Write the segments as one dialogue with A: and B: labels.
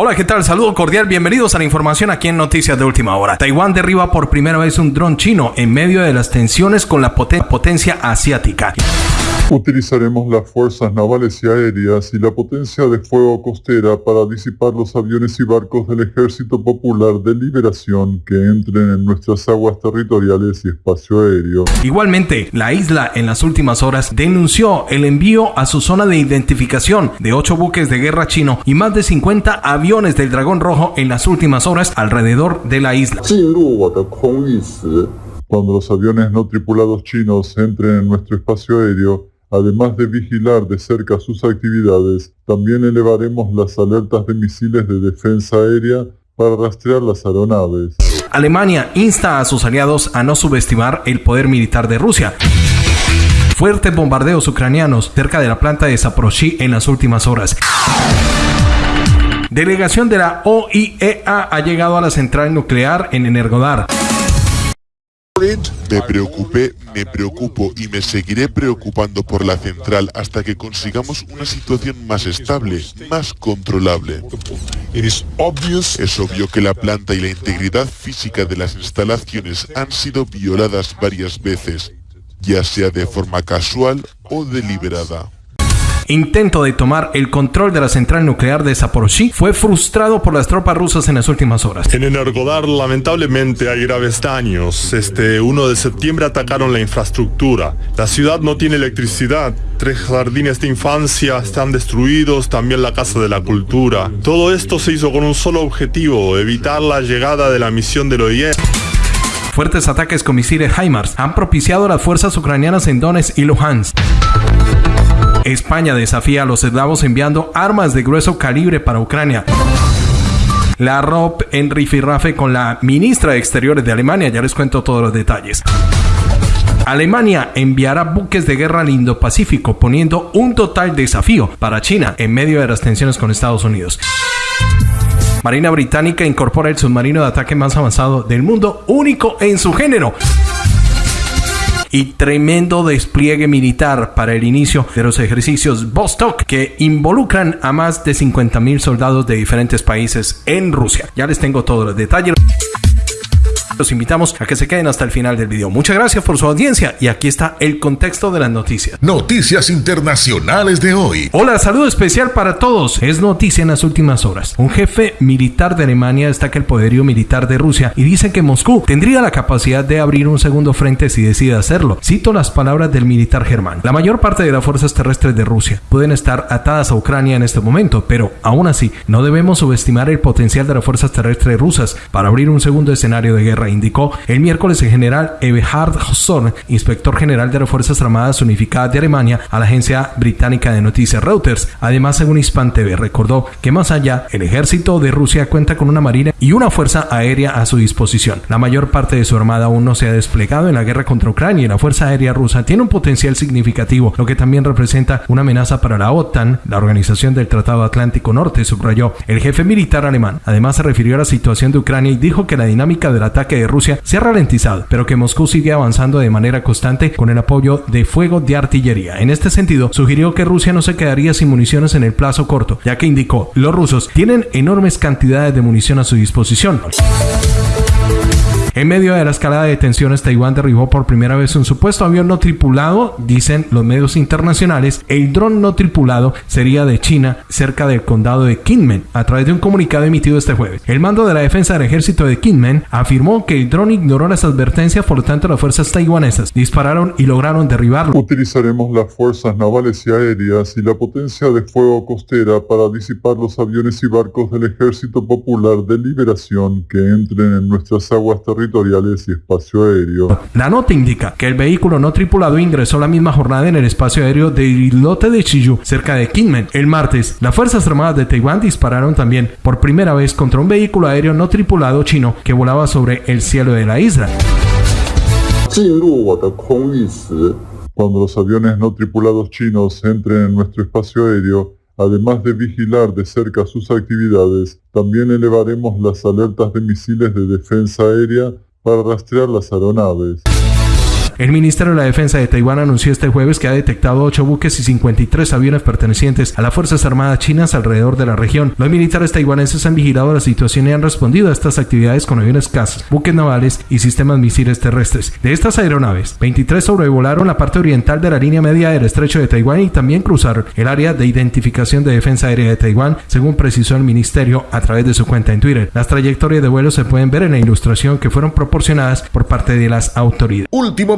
A: Hola, ¿qué tal? Saludo cordial, bienvenidos a la información aquí en Noticias de Última Hora. Taiwán derriba por primera vez un dron chino en medio de las tensiones con la potencia asiática.
B: Utilizaremos las fuerzas navales y aéreas y la potencia de fuego costera para disipar los aviones y barcos del Ejército Popular de Liberación que entren en nuestras aguas territoriales y espacio aéreo.
A: Igualmente, la isla en las últimas horas denunció el envío a su zona de identificación de ocho buques de guerra chino y más de 50 aviones del Dragón Rojo en las últimas horas alrededor de la isla.
B: Cuando los aviones no tripulados chinos entren en nuestro espacio aéreo, Además de vigilar de cerca sus actividades, también elevaremos las alertas de misiles de defensa aérea para rastrear las aeronaves.
A: Alemania insta a sus aliados a no subestimar el poder militar de Rusia. Fuertes bombardeos ucranianos cerca de la planta de Zaporozhye en las últimas horas. Delegación de la OIEA ha llegado a la central nuclear en Energodar.
C: Me preocupé, me preocupo y me seguiré preocupando por la central hasta que consigamos una situación más estable, más controlable. Es obvio que la planta y la integridad física de las instalaciones han sido violadas varias veces, ya sea de forma casual o deliberada
A: intento de tomar el control de la central nuclear de Zaporozhye fue frustrado por las tropas rusas en las últimas horas.
D: En Energodar lamentablemente hay graves daños. Este 1 de septiembre atacaron la infraestructura. La ciudad no tiene electricidad. Tres jardines de infancia están destruidos, también la Casa de la Cultura. Todo esto se hizo con un solo objetivo, evitar la llegada de la misión del OIE.
A: Fuertes ataques con misiles HIMARS han propiciado a las fuerzas ucranianas en Donetsk y Luhansk. España desafía a los eslavos enviando armas de grueso calibre para Ucrania. La ROP en rifirrafe con la ministra de Exteriores de Alemania, ya les cuento todos los detalles. Alemania enviará buques de guerra al Indo-Pacífico, poniendo un total desafío para China en medio de las tensiones con Estados Unidos. Marina Británica incorpora el submarino de ataque más avanzado del mundo, único en su género y tremendo despliegue militar para el inicio de los ejercicios Vostok que involucran a más de 50.000 soldados de diferentes países en Rusia. Ya les tengo todos los detalles. Los invitamos a que se queden hasta el final del video. Muchas gracias por su audiencia y aquí está el contexto de las noticias.
E: Noticias internacionales de hoy.
A: Hola, saludo especial para todos. Es noticia en las últimas horas. Un jefe militar de Alemania destaca el poderío militar de Rusia y dice que Moscú tendría la capacidad de abrir un segundo frente si decide hacerlo. Cito las palabras del militar germán. La mayor parte de las fuerzas terrestres de Rusia pueden estar atadas a Ucrania en este momento, pero aún así no debemos subestimar el potencial de las fuerzas terrestres rusas para abrir un segundo escenario de guerra indicó el miércoles el general Eberhard Hossor, inspector general de las Fuerzas Armadas Unificadas de Alemania, a la agencia británica de noticias Reuters. Además, según Hispan TV, recordó que más allá, el ejército de Rusia cuenta con una marina y una fuerza aérea a su disposición. La mayor parte de su armada aún no se ha desplegado en la guerra contra Ucrania y la fuerza aérea rusa tiene un potencial significativo, lo que también representa una amenaza para la OTAN, la Organización del Tratado Atlántico Norte, subrayó el jefe militar alemán. Además, se refirió a la situación de Ucrania y dijo que la dinámica del ataque de Rusia se ha ralentizado, pero que Moscú sigue avanzando de manera constante con el apoyo de fuego de artillería. En este sentido, sugirió que Rusia no se quedaría sin municiones en el plazo corto, ya que indicó, los rusos tienen enormes cantidades de munición a su disposición. En medio de la escalada de tensiones, Taiwán derribó por primera vez un supuesto avión no tripulado, dicen los medios internacionales. El dron no tripulado sería de China, cerca del condado de Kinmen, a través de un comunicado emitido este jueves. El mando de la defensa del ejército de Kinmen afirmó que el dron ignoró las advertencias, por lo tanto las fuerzas taiwanesas dispararon y lograron derribarlo.
B: Utilizaremos las fuerzas navales y aéreas y la potencia de fuego costera para disipar los aviones y barcos del Ejército Popular de Liberación que entren en nuestras aguas territoriales y espacio aéreo.
A: La nota indica que el vehículo no tripulado ingresó la misma jornada en el espacio aéreo del islote de Chiyu, cerca de Kinmen. El martes, las Fuerzas Armadas de Taiwán dispararon también por primera vez contra un vehículo aéreo no tripulado chino que volaba sobre el cielo de la isla.
B: Cuando los aviones no tripulados chinos entren en nuestro espacio aéreo, Además de vigilar de cerca sus actividades, también elevaremos las alertas de misiles de defensa aérea para rastrear las aeronaves.
A: El Ministerio de la Defensa de Taiwán anunció este jueves que ha detectado 8 buques y 53 aviones pertenecientes a las Fuerzas Armadas chinas alrededor de la región. Los militares taiwaneses han vigilado la situación y han respondido a estas actividades con aviones cazas, buques navales y sistemas misiles terrestres. De estas aeronaves, 23 sobrevolaron la parte oriental de la línea media del estrecho de Taiwán y también cruzaron el área de identificación de defensa aérea de Taiwán, según precisó el ministerio a través de su cuenta en Twitter. Las trayectorias de vuelo se pueden ver en la ilustración que fueron proporcionadas por parte de las autoridades.
E: Último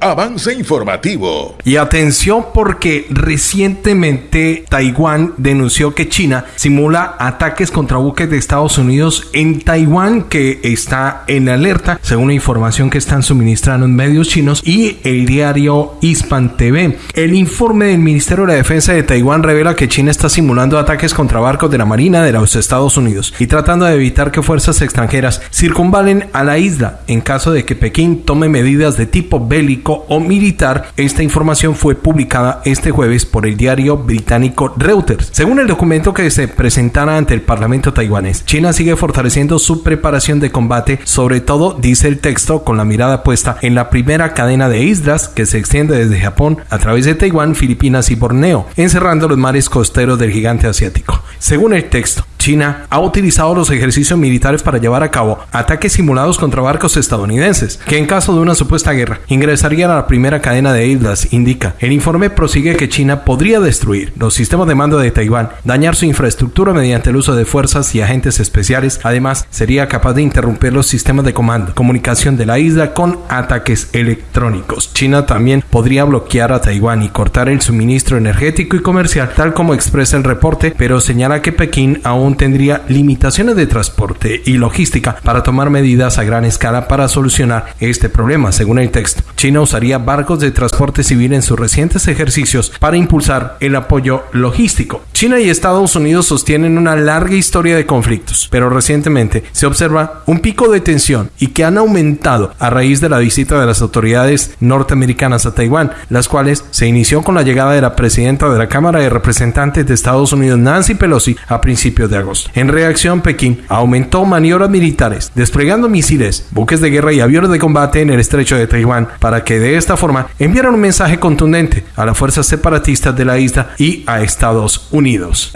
E: avance informativo.
A: Y atención porque recientemente Taiwán denunció que China simula ataques contra buques de Estados Unidos en Taiwán que está en alerta, según la información que están suministrando en medios chinos y el diario Hispan TV. El informe del Ministerio de la Defensa de Taiwán revela que China está simulando ataques contra barcos de la Marina de los Estados Unidos y tratando de evitar que fuerzas extranjeras circunvalen a la isla en caso de que Pekín tome medidas de tipo bélico o militar. Esta información fue publicada este jueves por el diario británico Reuters. Según el documento que se presentara ante el Parlamento taiwanés, China sigue fortaleciendo su preparación de combate, sobre todo, dice el texto, con la mirada puesta en la primera cadena de islas que se extiende desde Japón a través de Taiwán, Filipinas y Borneo, encerrando los mares costeros del gigante asiático. Según el texto, China ha utilizado los ejercicios militares para llevar a cabo ataques simulados contra barcos estadounidenses, que en caso de una supuesta guerra ingresarían a la primera cadena de islas, indica. El informe prosigue que China podría destruir los sistemas de mando de Taiwán, dañar su infraestructura mediante el uso de fuerzas y agentes especiales, además sería capaz de interrumpir los sistemas de comando, comunicación de la isla con ataques electrónicos. China también podría bloquear a Taiwán y cortar el suministro energético y comercial, tal como expresa el reporte, pero señala que Pekín aún tendría limitaciones de transporte y logística para tomar medidas a gran escala para solucionar este problema, según el texto. China usaría barcos de transporte civil en sus recientes ejercicios para impulsar el apoyo logístico. China y Estados Unidos sostienen una larga historia de conflictos, pero recientemente se observa un pico de tensión y que han aumentado a raíz de la visita de las autoridades norteamericanas a Taiwán, las cuales se inició con la llegada de la presidenta de la Cámara de Representantes de Estados Unidos, Nancy Pelosi, a principios de agosto. En reacción, Pekín aumentó maniobras militares, desplegando misiles, buques de guerra y aviones de combate en el estrecho de Taiwán para que de esta forma enviaran un mensaje contundente a las fuerzas separatistas de la isla y a Estados Unidos.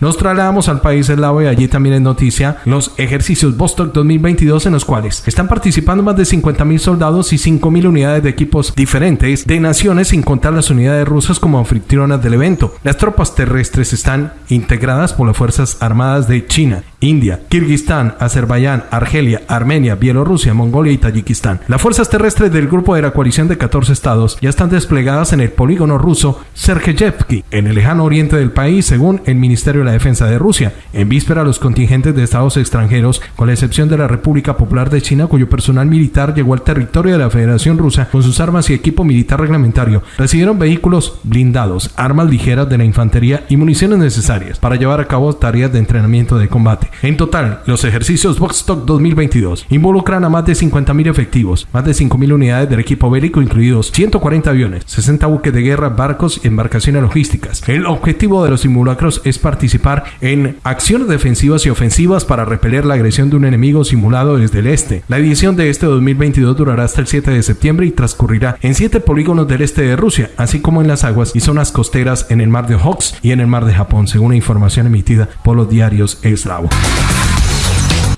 A: Nos trasladamos al país eslavo y allí también es noticia los ejercicios Vostok 2022 en los cuales están participando más de 50.000 soldados y 5.000 unidades de equipos diferentes de naciones sin contar las unidades rusas como anfitrionas del evento. Las tropas terrestres están integradas por las Fuerzas Armadas de China, India, Kirguistán, Azerbaiyán, Argelia, Armenia, Bielorrusia, Mongolia y Tayikistán. Las fuerzas terrestres del grupo de la coalición de 14 estados ya están desplegadas en el polígono ruso Sergeyevsky, en el lejano oriente del país, según el Ministerio la Defensa de Rusia. En víspera, los contingentes de estados extranjeros, con la excepción de la República Popular de China, cuyo personal militar llegó al territorio de la Federación Rusa con sus armas y equipo militar reglamentario, recibieron vehículos blindados, armas ligeras de la infantería y municiones necesarias para llevar a cabo tareas de entrenamiento de combate. En total, los ejercicios Vostok 2022 involucran a más de 50.000 efectivos, más de 5.000 unidades del equipo bélico, incluidos 140 aviones, 60 buques de guerra, barcos y embarcaciones logísticas. El objetivo de los simulacros es participar en acciones defensivas y ofensivas para repeler la agresión de un enemigo simulado desde el este. La edición de este 2022 durará hasta el 7 de septiembre y transcurrirá en 7 polígonos del este de Rusia, así como en las aguas y zonas costeras en el mar de Okhotsk y en el mar de Japón, según la información emitida por los diarios eslavos.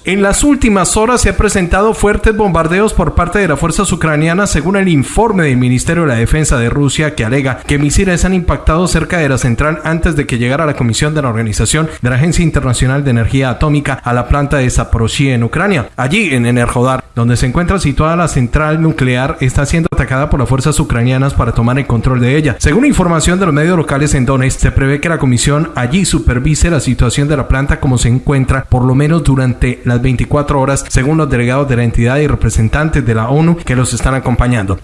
A: En las últimas horas se han presentado fuertes bombardeos por parte de las fuerzas ucranianas según el informe del Ministerio de la Defensa de Rusia que alega que misiles han impactado cerca de la central antes de que llegara la comisión de la Organización de la Agencia Internacional de Energía Atómica a la planta de Zaporozhye en Ucrania. Allí en Enerhodar, donde se encuentra situada la central nuclear, está siendo atacada por las fuerzas ucranianas para tomar el control de ella. Según información de los medios locales en Donetsk, se prevé que la comisión allí supervise la situación de la planta como se encuentra por lo menos durante las 24 horas, según los delegados de la entidad y representantes de la ONU que los están acompañando.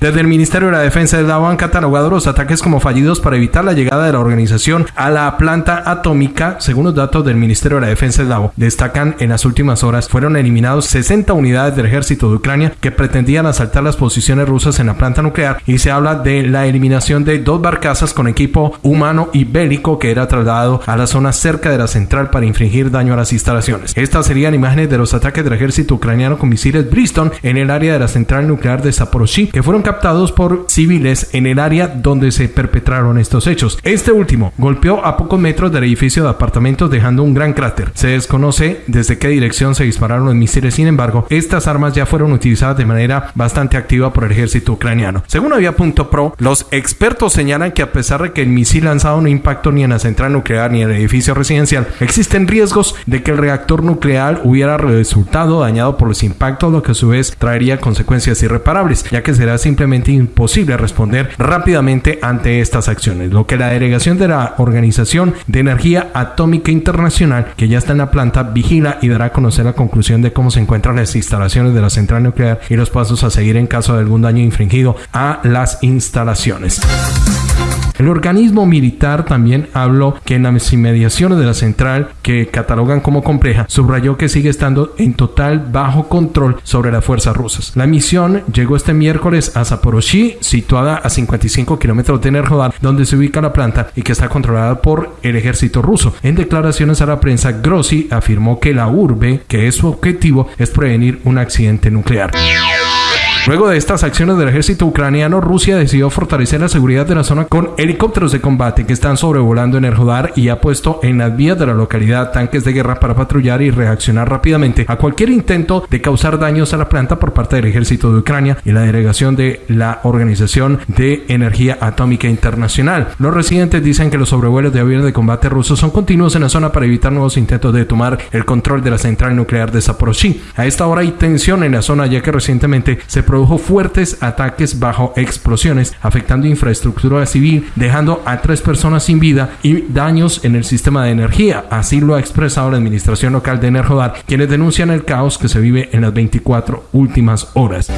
A: Desde el Ministerio de la Defensa del Davo han catalogado los ataques como fallidos para evitar la llegada de la organización a la planta atómica. Según los datos del Ministerio de la Defensa del Davo, destacan en las últimas horas fueron eliminados 60 unidades del ejército de Ucrania que pretendían asaltar las posiciones rusas en la planta nuclear y se habla de la eliminación de dos barcazas con equipo humano y bélico que era trasladado a la zona cerca de la central para infringir daño a las instalaciones. Estas serían imágenes de los ataques del ejército ucraniano con misiles Briston en el área de la central nuclear de Zaporozhye que fueron captados por civiles en el área donde se perpetraron estos hechos. Este último golpeó a pocos metros del edificio de apartamentos dejando un gran cráter. Se desconoce desde qué dirección se dispararon los misiles, sin embargo, estas armas ya fueron utilizadas de manera bastante activa por el ejército ucraniano. Según Avia.pro, los expertos señalan que a pesar de que el misil lanzado no impactó ni en la central nuclear ni en el edificio residencial, existen riesgos de que el reactor nuclear hubiera resultado dañado por los impactos, lo que a su vez traería consecuencias irreparables, ya que será simplemente imposible responder rápidamente ante estas acciones, lo que la delegación de la Organización de Energía Atómica Internacional, que ya está en la planta, vigila y dará a conocer la conclusión de cómo se encuentran las instalaciones de la central nuclear y los pasos a seguir en caso de algún daño infringido a las instalaciones. El organismo militar también habló que en las inmediaciones de la central, que catalogan como compleja, subrayó que sigue estando en total bajo control sobre las fuerzas rusas. La misión llegó este miércoles a Zaporozhye, situada a 55 kilómetros de Nerhodar, donde se ubica la planta y que está controlada por el ejército ruso. En declaraciones a la prensa, Grossi afirmó que la urbe, que es su objetivo, es prevenir un accidente nuclear. Luego de estas acciones del ejército ucraniano, Rusia decidió fortalecer la seguridad de la zona con helicópteros de combate que están sobrevolando en el Jodar y ha puesto en las vías de la localidad tanques de guerra para patrullar y reaccionar rápidamente a cualquier intento de causar daños a la planta por parte del ejército de Ucrania y la delegación de la Organización de Energía Atómica Internacional. Los residentes dicen que los sobrevuelos de aviones de combate rusos son continuos en la zona para evitar nuevos intentos de tomar el control de la central nuclear de Zaporozhye. A esta hora hay tensión en la zona ya que recientemente se produjo fuertes ataques bajo explosiones, afectando infraestructura civil, dejando a tres personas sin vida y daños en el sistema de energía. Así lo ha expresado la administración local de Enerhodar, quienes denuncian el caos que se vive en las 24 últimas horas.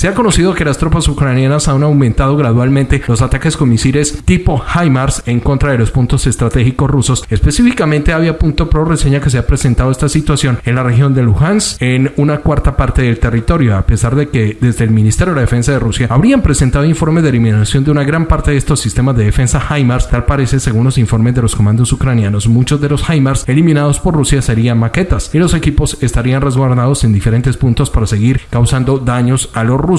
A: Se ha conocido que las tropas ucranianas han aumentado gradualmente los ataques con misiles tipo HIMARS en contra de los puntos estratégicos rusos. Específicamente, Avia.pro reseña que se ha presentado esta situación en la región de Luhansk en una cuarta parte del territorio, a pesar de que desde el Ministerio de la Defensa de Rusia habrían presentado informes de eliminación de una gran parte de estos sistemas de defensa HIMARS. Tal parece, según los informes de los comandos ucranianos, muchos de los HIMARS eliminados por Rusia serían maquetas y los equipos estarían resguardados en diferentes puntos para seguir causando daños a los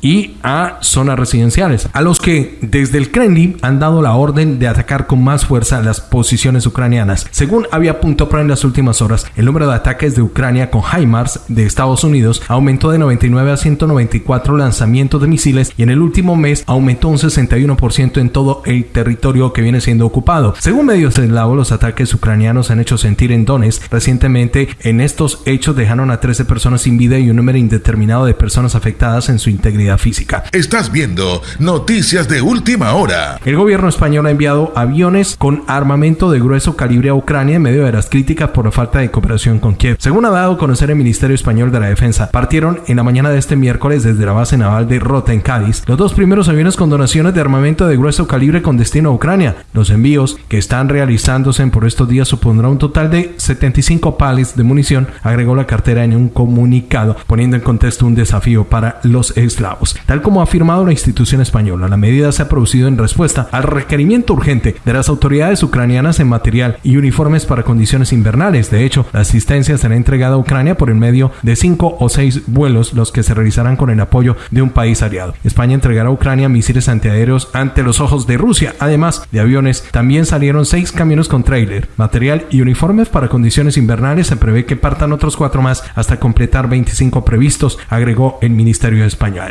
A: y a zonas residenciales, a los que desde el Kremlin han dado la orden de atacar con más fuerza las posiciones ucranianas. Según había punto en las últimas horas, el número de ataques de Ucrania con HIMARS de Estados Unidos aumentó de 99 a 194 lanzamientos de misiles y en el último mes aumentó un 61% en todo el territorio que viene siendo ocupado. Según medios eslavo, los ataques ucranianos han hecho sentir en Donetsk. Recientemente, en estos hechos dejaron a 13 personas sin vida y un número indeterminado de personas afectadas en su integridad física.
E: Estás viendo noticias de última hora.
A: El gobierno español ha enviado aviones con armamento de grueso calibre a Ucrania en medio de las críticas por la falta de cooperación con Kiev. Según ha dado a conocer el Ministerio Español de la Defensa, partieron en la mañana de este miércoles desde la base naval de Rota en Cádiz los dos primeros aviones con donaciones de armamento de grueso calibre con destino a Ucrania. Los envíos que están realizándose por estos días supondrá un total de 75 pales de munición, agregó la cartera en un comunicado, poniendo en contexto un desafío para los eslavos. Tal como ha afirmado la institución española, la medida se ha producido en respuesta al requerimiento urgente de las autoridades ucranianas en material y uniformes para condiciones invernales. De hecho, la asistencia será entregada a Ucrania por el medio de cinco o seis vuelos, los que se realizarán con el apoyo de un país aliado. España entregará a Ucrania misiles antiaéreos ante los ojos de Rusia. Además de aviones, también salieron seis camiones con trailer, material y uniformes para condiciones invernales. Se prevé que partan otros cuatro más hasta completar 25 previstos, agregó el Ministerio Español.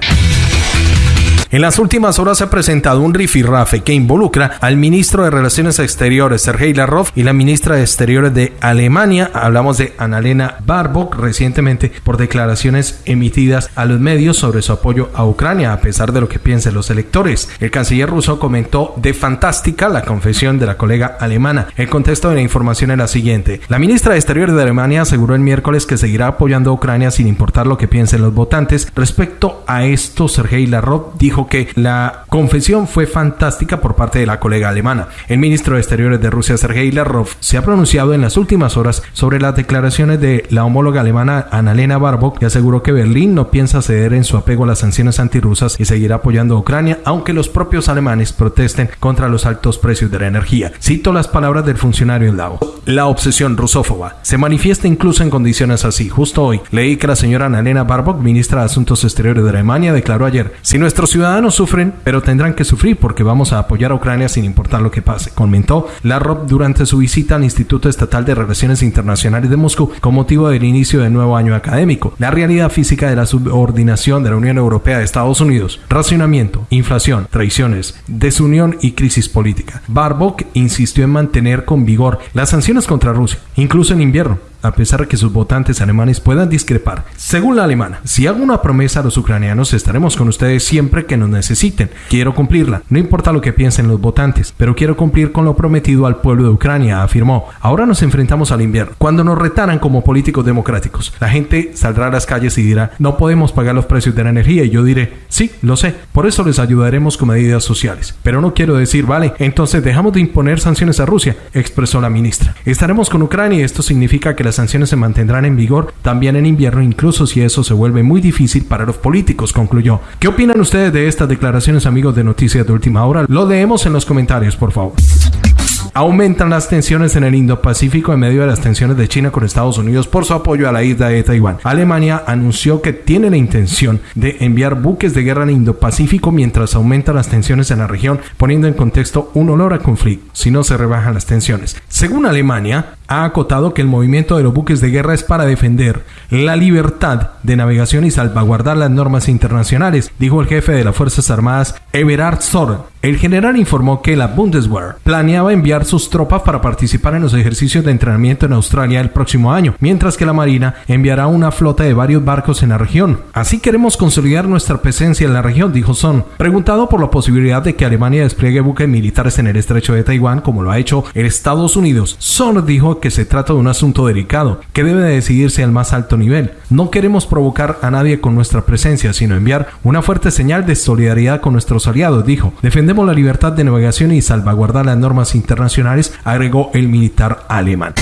A: En las últimas horas se ha presentado un rifirrafe que involucra al ministro de Relaciones Exteriores, Sergei Lavrov, y la ministra de Exteriores de Alemania, hablamos de Annalena Baerbock, recientemente por declaraciones emitidas a los medios sobre su apoyo a Ucrania, a pesar de lo que piensen los electores. El canciller ruso comentó de fantástica la confesión de la colega alemana. El contexto de la información era siguiente. La ministra de Exteriores de Alemania aseguró el miércoles que seguirá apoyando a Ucrania sin importar lo que piensen los votantes. Respecto a esto, Sergei Lavrov dijo que la confesión fue fantástica por parte de la colega alemana. El ministro de Exteriores de Rusia, Sergei Lavrov, se ha pronunciado en las últimas horas sobre las declaraciones de la homóloga alemana Annalena Baerbock y aseguró que Berlín no piensa ceder en su apego a las sanciones antirrusas y seguirá apoyando a Ucrania, aunque los propios alemanes protesten contra los altos precios de la energía. Cito las palabras del funcionario en Davos. La obsesión rusófoba se manifiesta incluso en condiciones así. Justo hoy leí que la señora Annalena Baerbock, ministra de Asuntos Exteriores de Alemania, declaró ayer, si nuestros ciudadanos sufren, pero tendrán que sufrir porque vamos a apoyar a Ucrania sin importar lo que pase, comentó Lavrov durante su visita al Instituto Estatal de Relaciones Internacionales de Moscú con motivo del inicio del nuevo año académico. La realidad física de la subordinación de la Unión Europea a Estados Unidos, racionamiento, inflación, traiciones, desunión y crisis política. Baerbock insistió en mantener con vigor las sanciones contra Rusia, incluso en invierno, a pesar de que sus votantes alemanes puedan discrepar. Según la alemana, si hago una promesa a los ucranianos, estaremos con ustedes siempre que nos necesiten. Quiero cumplirla, no importa lo que piensen los votantes, pero quiero cumplir con lo prometido al pueblo de Ucrania, afirmó. Ahora nos enfrentamos al invierno. Cuando nos retaran como políticos democráticos, la gente saldrá a las calles y dirá, no podemos pagar los precios de la energía y yo diré, sí, lo sé, por eso les ayudaremos con medidas sociales. Pero no quiero decir, vale, entonces dejamos de imponer sanciones a Rusia, expresó la ministra. Estaremos con Ucrania y esto significa que las sanciones se mantendrán en vigor también en invierno, incluso si eso se vuelve muy difícil para los políticos, concluyó. ¿Qué opinan ustedes de estas declaraciones, amigos de Noticias de Última Hora? Lo leemos en los comentarios, por favor. Aumentan las tensiones en el Indo-Pacífico en medio de las tensiones de China con Estados Unidos por su apoyo a la isla de Taiwán. Alemania anunció que tiene la intención de enviar buques de guerra al Indo-Pacífico mientras aumentan las tensiones en la región, poniendo en contexto un olor a conflicto si no se rebajan las tensiones. Según Alemania, ha acotado que el movimiento de los buques de guerra es para defender la libertad de navegación y salvaguardar las normas internacionales, dijo el jefe de las Fuerzas Armadas Everard Soren. El general informó que la Bundeswehr planeaba enviar sus tropas para participar en los ejercicios de entrenamiento en Australia el próximo año, mientras que la Marina enviará una flota de varios barcos en la región. Así queremos consolidar nuestra presencia en la región, dijo Son. Preguntado por la posibilidad de que Alemania despliegue buques militares en el estrecho de Taiwán, como lo ha hecho Estados Unidos, Son dijo que se trata de un asunto delicado, que debe de decidirse al más alto nivel. No queremos provocar a nadie con nuestra presencia, sino enviar una fuerte señal de solidaridad con nuestros aliados, dijo. Defendemos la libertad de navegación y salvaguardar las normas internacionales, agregó el militar alemán.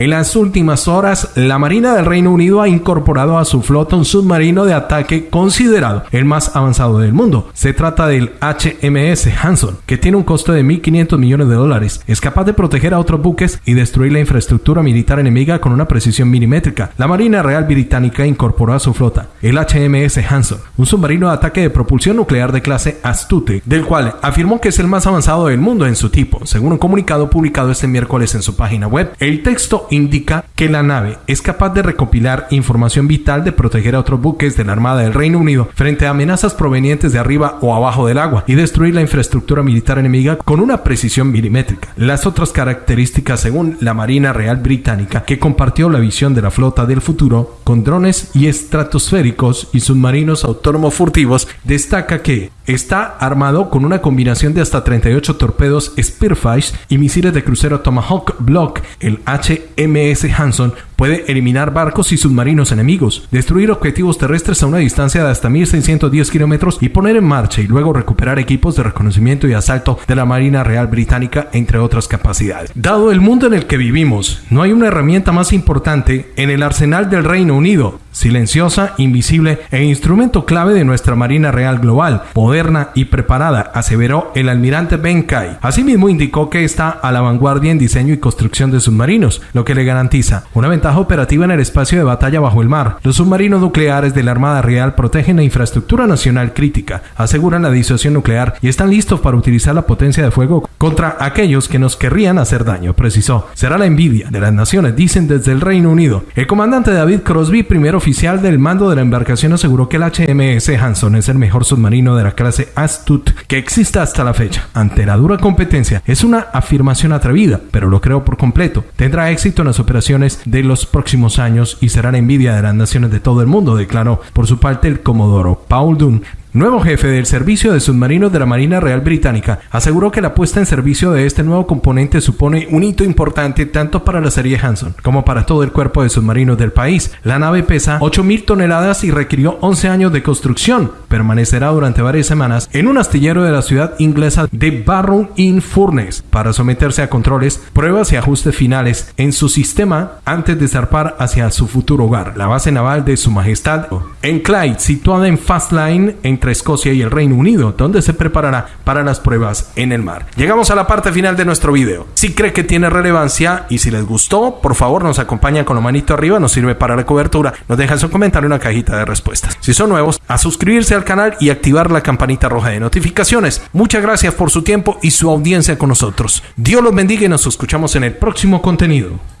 A: En las últimas horas, la Marina del Reino Unido ha incorporado a su flota un submarino de ataque considerado el más avanzado del mundo. Se trata del HMS Hanson, que tiene un costo de 1.500 millones de dólares. Es capaz de proteger a otros buques y destruir la infraestructura militar enemiga con una precisión milimétrica. La Marina Real Británica incorporó a su flota el HMS Hanson, un submarino de ataque de propulsión nuclear de clase Astute, del cual afirmó que es el más avanzado del mundo en su tipo, según un comunicado publicado este miércoles en su página web. El texto indica que la nave es capaz de recopilar información vital de proteger a otros buques de la Armada del Reino Unido frente a amenazas provenientes de arriba o abajo del agua y destruir la infraestructura militar enemiga con una precisión milimétrica. Las otras características según la Marina Real Británica, que compartió la visión de la flota del futuro con drones y estratosféricos y submarinos autónomos furtivos, destaca que está armado con una combinación de hasta 38 torpedos Spearfish y misiles de crucero Tomahawk Block, el HMS Hanson puede eliminar barcos y submarinos enemigos, destruir objetivos terrestres a una distancia de hasta 1610 kilómetros y poner en marcha y luego recuperar equipos de reconocimiento y asalto de la Marina Real Británica, entre otras capacidades. Dado el mundo en el que vivimos, no hay una herramienta más importante en el arsenal del Reino Unido, silenciosa, invisible e instrumento clave de nuestra Marina Real Global, moderna y preparada, aseveró el almirante Ben Kai. Asimismo indicó que está a la vanguardia en diseño y construcción de submarinos, lo que le garantiza una ventaja operativa en el espacio de batalla bajo el mar. Los submarinos nucleares de la Armada Real protegen la infraestructura nacional crítica, aseguran la disuasión nuclear y están listos para utilizar la potencia de fuego contra aquellos que nos querrían hacer daño, precisó. Será la envidia de las naciones, dicen desde el Reino Unido. El comandante David Crosby, primer oficial del mando de la embarcación aseguró que el HMS Hanson es el mejor submarino de la clase Astute que exista hasta la fecha. Ante la dura competencia, es una afirmación atrevida, pero lo creo por completo. Tendrá éxito en las operaciones de los próximos años y será la envidia de las naciones de todo el mundo, declaró por su parte el comodoro Paul Dunn nuevo jefe del Servicio de Submarinos de la Marina Real Británica, aseguró que la puesta en servicio de este nuevo componente supone un hito importante tanto para la serie Hanson como para todo el cuerpo de submarinos del país. La nave pesa 8.000 toneladas y requirió 11 años de construcción. Permanecerá durante varias semanas en un astillero de la ciudad inglesa de Barrow-in-Furness para someterse a controles, pruebas y ajustes finales en su sistema antes de zarpar hacia su futuro hogar, la base naval de Su Majestad en Clyde, situada en Fastline entre Escocia y el Reino Unido, donde se preparará para las pruebas en el mar. Llegamos a la parte final de nuestro video. Si cree que tiene relevancia y si les gustó, por favor nos acompañan con la manito arriba, nos sirve para la cobertura, nos dejan su comentario en una cajita de respuestas. Si son nuevos, a suscribirse al canal y activar la campanita roja de notificaciones. Muchas gracias por su tiempo y su audiencia con nosotros. Dios los bendiga y nos escuchamos en el próximo contenido.